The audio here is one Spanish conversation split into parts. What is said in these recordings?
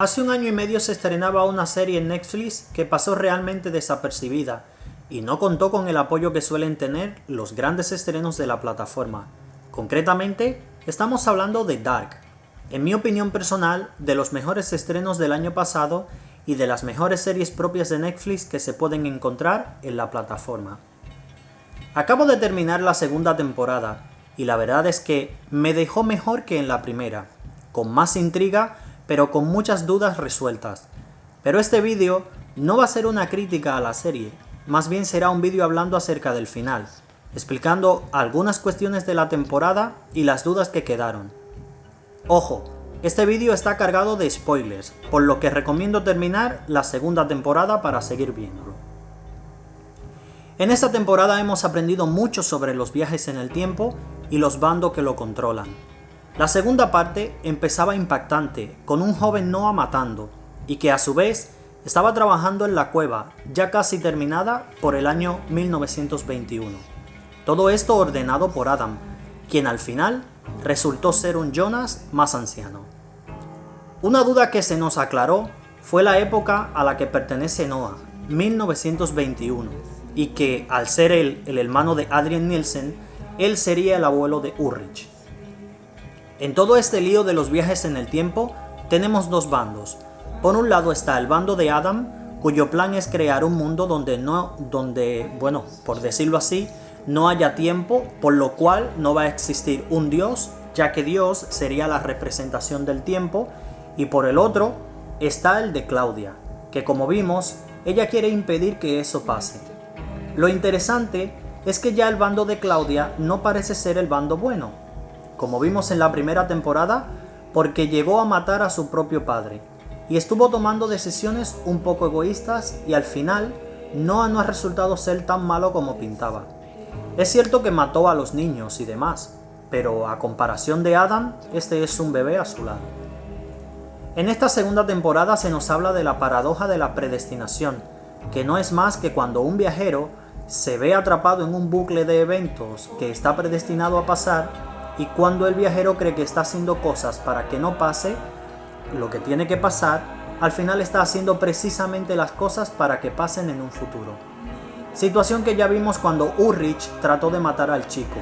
Hace un año y medio se estrenaba una serie en Netflix que pasó realmente desapercibida y no contó con el apoyo que suelen tener los grandes estrenos de la plataforma. Concretamente, estamos hablando de Dark, en mi opinión personal, de los mejores estrenos del año pasado y de las mejores series propias de Netflix que se pueden encontrar en la plataforma. Acabo de terminar la segunda temporada y la verdad es que me dejó mejor que en la primera, con más intriga pero con muchas dudas resueltas. Pero este vídeo no va a ser una crítica a la serie, más bien será un vídeo hablando acerca del final, explicando algunas cuestiones de la temporada y las dudas que quedaron. Ojo, este vídeo está cargado de spoilers, por lo que recomiendo terminar la segunda temporada para seguir viéndolo. En esta temporada hemos aprendido mucho sobre los viajes en el tiempo y los bandos que lo controlan. La segunda parte empezaba impactante, con un joven Noah matando, y que a su vez estaba trabajando en la cueva, ya casi terminada por el año 1921. Todo esto ordenado por Adam, quien al final resultó ser un Jonas más anciano. Una duda que se nos aclaró fue la época a la que pertenece Noah, 1921, y que al ser él el hermano de Adrian Nielsen, él sería el abuelo de Ulrich. En todo este lío de los viajes en el tiempo, tenemos dos bandos. Por un lado está el bando de Adam, cuyo plan es crear un mundo donde no, donde, bueno, por decirlo así, no haya tiempo, por lo cual no va a existir un dios, ya que Dios sería la representación del tiempo, y por el otro está el de Claudia, que como vimos, ella quiere impedir que eso pase. Lo interesante es que ya el bando de Claudia no parece ser el bando bueno, como vimos en la primera temporada, porque llegó a matar a su propio padre, y estuvo tomando decisiones un poco egoístas y al final Noah no ha resultado ser tan malo como pintaba. Es cierto que mató a los niños y demás, pero a comparación de Adam, este es un bebé a su lado. En esta segunda temporada se nos habla de la paradoja de la predestinación, que no es más que cuando un viajero se ve atrapado en un bucle de eventos que está predestinado a pasar y cuando el viajero cree que está haciendo cosas para que no pase lo que tiene que pasar, al final está haciendo precisamente las cosas para que pasen en un futuro. Situación que ya vimos cuando Ulrich trató de matar al chico,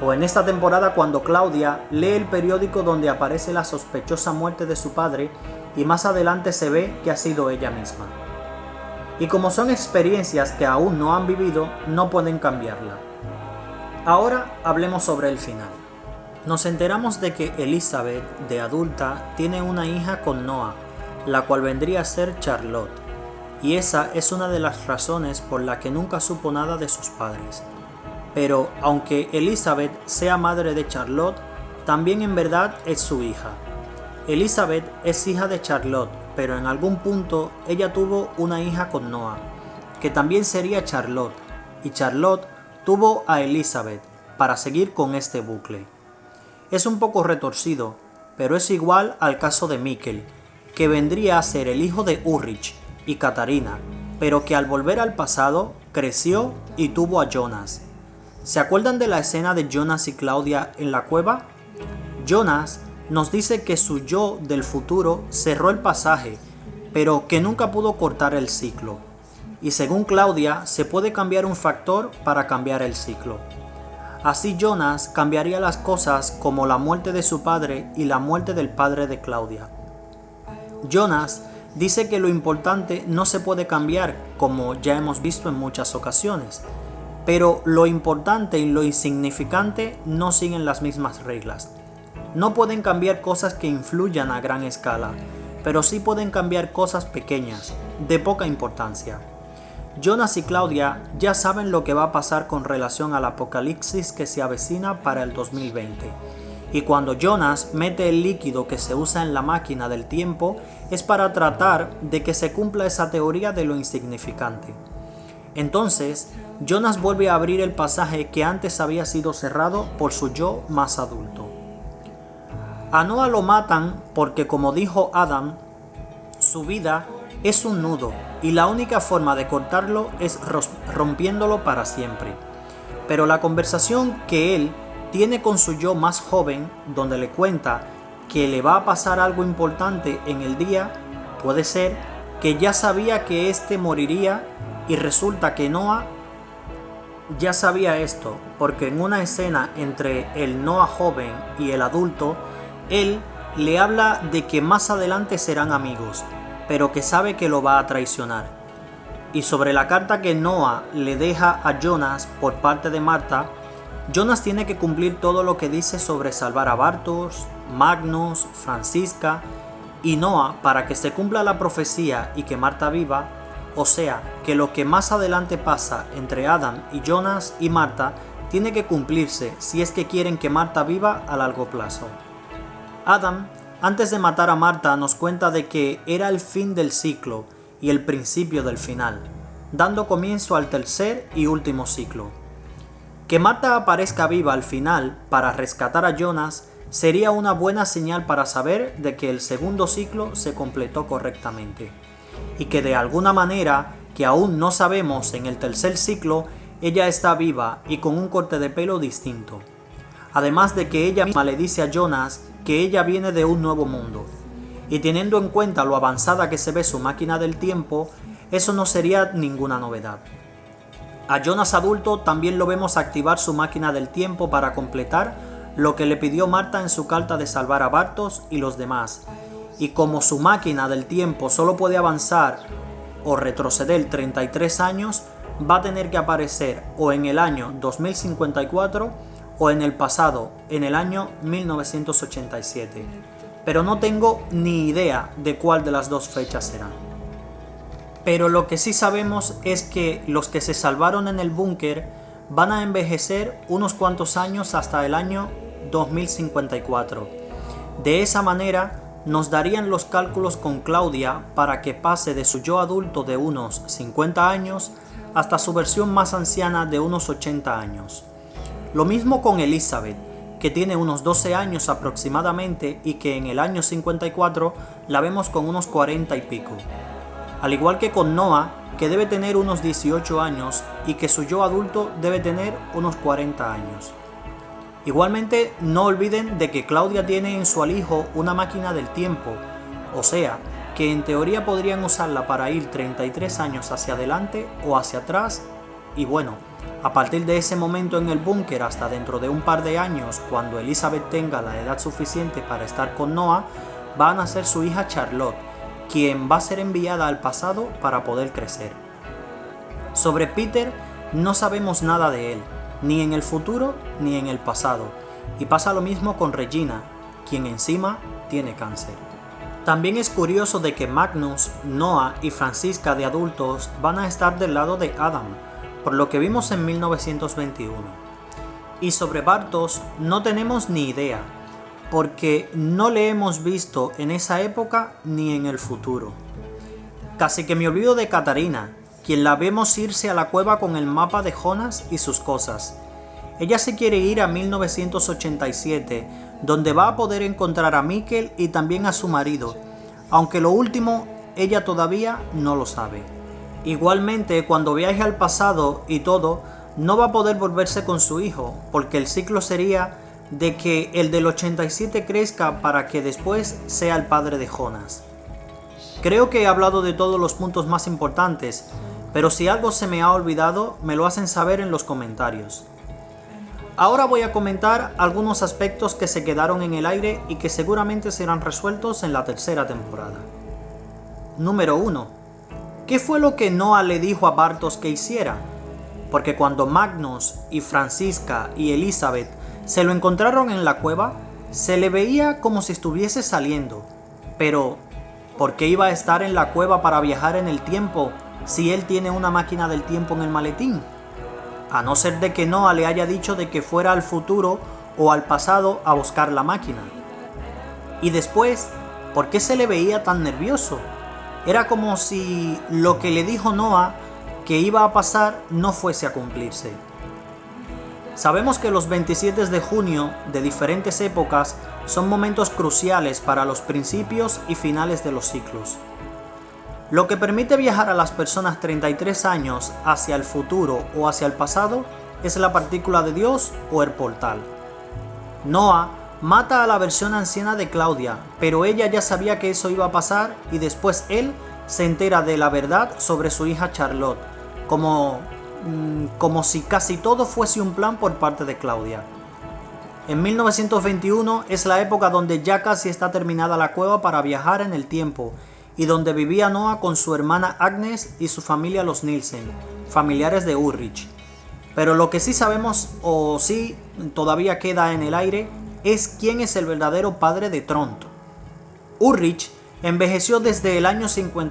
o en esta temporada cuando Claudia lee el periódico donde aparece la sospechosa muerte de su padre y más adelante se ve que ha sido ella misma. Y como son experiencias que aún no han vivido, no pueden cambiarla. Ahora hablemos sobre el final. Nos enteramos de que Elizabeth, de adulta, tiene una hija con Noah, la cual vendría a ser Charlotte, y esa es una de las razones por la que nunca supo nada de sus padres. Pero aunque Elizabeth sea madre de Charlotte, también en verdad es su hija. Elizabeth es hija de Charlotte, pero en algún punto ella tuvo una hija con Noah, que también sería Charlotte, y Charlotte tuvo a Elizabeth, para seguir con este bucle. Es un poco retorcido, pero es igual al caso de Mikkel, que vendría a ser el hijo de Ulrich y Katarina, pero que al volver al pasado creció y tuvo a Jonas. ¿Se acuerdan de la escena de Jonas y Claudia en la cueva? Jonas nos dice que su yo del futuro cerró el pasaje, pero que nunca pudo cortar el ciclo. Y según Claudia, se puede cambiar un factor para cambiar el ciclo. Así Jonas cambiaría las cosas como la muerte de su padre y la muerte del padre de Claudia. Jonas dice que lo importante no se puede cambiar, como ya hemos visto en muchas ocasiones, pero lo importante y lo insignificante no siguen las mismas reglas. No pueden cambiar cosas que influyan a gran escala, pero sí pueden cambiar cosas pequeñas, de poca importancia. Jonas y Claudia ya saben lo que va a pasar con relación al apocalipsis que se avecina para el 2020. Y cuando Jonas mete el líquido que se usa en la máquina del tiempo es para tratar de que se cumpla esa teoría de lo insignificante. Entonces, Jonas vuelve a abrir el pasaje que antes había sido cerrado por su yo más adulto. A Noah lo matan porque como dijo Adam, su vida es un nudo y la única forma de cortarlo es rompiéndolo para siempre. Pero la conversación que él tiene con su yo más joven, donde le cuenta que le va a pasar algo importante en el día, puede ser que ya sabía que éste moriría y resulta que Noah ya sabía esto, porque en una escena entre el Noah joven y el adulto, él le habla de que más adelante serán amigos, pero que sabe que lo va a traicionar. Y sobre la carta que Noah le deja a Jonas por parte de Marta, Jonas tiene que cumplir todo lo que dice sobre salvar a Bartos, Magnus, Francisca y Noah para que se cumpla la profecía y que Marta viva, o sea, que lo que más adelante pasa entre Adam y Jonas y Marta tiene que cumplirse si es que quieren que Marta viva a largo plazo. Adam, antes de matar a Marta, nos cuenta de que era el fin del ciclo y el principio del final, dando comienzo al tercer y último ciclo. Que Marta aparezca viva al final para rescatar a Jonas sería una buena señal para saber de que el segundo ciclo se completó correctamente y que de alguna manera que aún no sabemos en el tercer ciclo ella está viva y con un corte de pelo distinto. Además de que ella misma le dice a Jonas que ella viene de un nuevo mundo. Y teniendo en cuenta lo avanzada que se ve su máquina del tiempo, eso no sería ninguna novedad. A Jonas adulto también lo vemos activar su máquina del tiempo para completar lo que le pidió Marta en su carta de salvar a Bartos y los demás. Y como su máquina del tiempo solo puede avanzar o retroceder 33 años, va a tener que aparecer o en el año 2054 o en el pasado, en el año 1987. Pero no tengo ni idea de cuál de las dos fechas será. Pero lo que sí sabemos es que los que se salvaron en el búnker van a envejecer unos cuantos años hasta el año 2054. De esa manera nos darían los cálculos con Claudia para que pase de su yo adulto de unos 50 años hasta su versión más anciana de unos 80 años. Lo mismo con Elizabeth, que tiene unos 12 años aproximadamente y que en el año 54 la vemos con unos 40 y pico. Al igual que con Noah, que debe tener unos 18 años y que su yo adulto debe tener unos 40 años. Igualmente, no olviden de que Claudia tiene en su alijo una máquina del tiempo, o sea, que en teoría podrían usarla para ir 33 años hacia adelante o hacia atrás, y bueno, a partir de ese momento en el búnker hasta dentro de un par de años, cuando Elizabeth tenga la edad suficiente para estar con Noah, va a nacer su hija Charlotte, quien va a ser enviada al pasado para poder crecer. Sobre Peter no sabemos nada de él, ni en el futuro ni en el pasado, y pasa lo mismo con Regina, quien encima tiene cáncer. También es curioso de que Magnus, Noah y Francisca de adultos van a estar del lado de Adam, por lo que vimos en 1921. Y sobre Bartos no tenemos ni idea, porque no le hemos visto en esa época ni en el futuro. Casi que me olvido de Catarina, quien la vemos irse a la cueva con el mapa de Jonas y sus cosas. Ella se quiere ir a 1987, donde va a poder encontrar a Mikkel y también a su marido, aunque lo último ella todavía no lo sabe. Igualmente, cuando viaje al pasado y todo, no va a poder volverse con su hijo, porque el ciclo sería de que el del 87 crezca para que después sea el padre de Jonas. Creo que he hablado de todos los puntos más importantes, pero si algo se me ha olvidado, me lo hacen saber en los comentarios. Ahora voy a comentar algunos aspectos que se quedaron en el aire y que seguramente serán resueltos en la tercera temporada. Número 1. ¿Qué fue lo que Noah le dijo a Bartos que hiciera? Porque cuando Magnus y Francisca y Elizabeth se lo encontraron en la cueva, se le veía como si estuviese saliendo. Pero, ¿por qué iba a estar en la cueva para viajar en el tiempo si él tiene una máquina del tiempo en el maletín? A no ser de que Noah le haya dicho de que fuera al futuro o al pasado a buscar la máquina. Y después, ¿por qué se le veía tan nervioso? Era como si lo que le dijo Noah que iba a pasar no fuese a cumplirse. Sabemos que los 27 de junio de diferentes épocas son momentos cruciales para los principios y finales de los ciclos. Lo que permite viajar a las personas 33 años hacia el futuro o hacia el pasado es la partícula de Dios o el portal. Noah mata a la versión anciana de Claudia, pero ella ya sabía que eso iba a pasar y después él se entera de la verdad sobre su hija Charlotte, como, mm, como si casi todo fuese un plan por parte de Claudia. En 1921 es la época donde ya casi está terminada la cueva para viajar en el tiempo y donde vivía Noah con su hermana Agnes y su familia los Nielsen, familiares de Ulrich. Pero lo que sí sabemos o sí todavía queda en el aire es quién es el verdadero padre de Tront. Ulrich envejeció desde el año